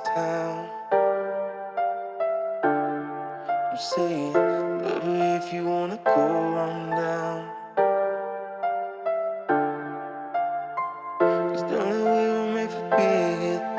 town. I'm saying, baby, if you wanna go, I'm down. Cause way we're made for being here.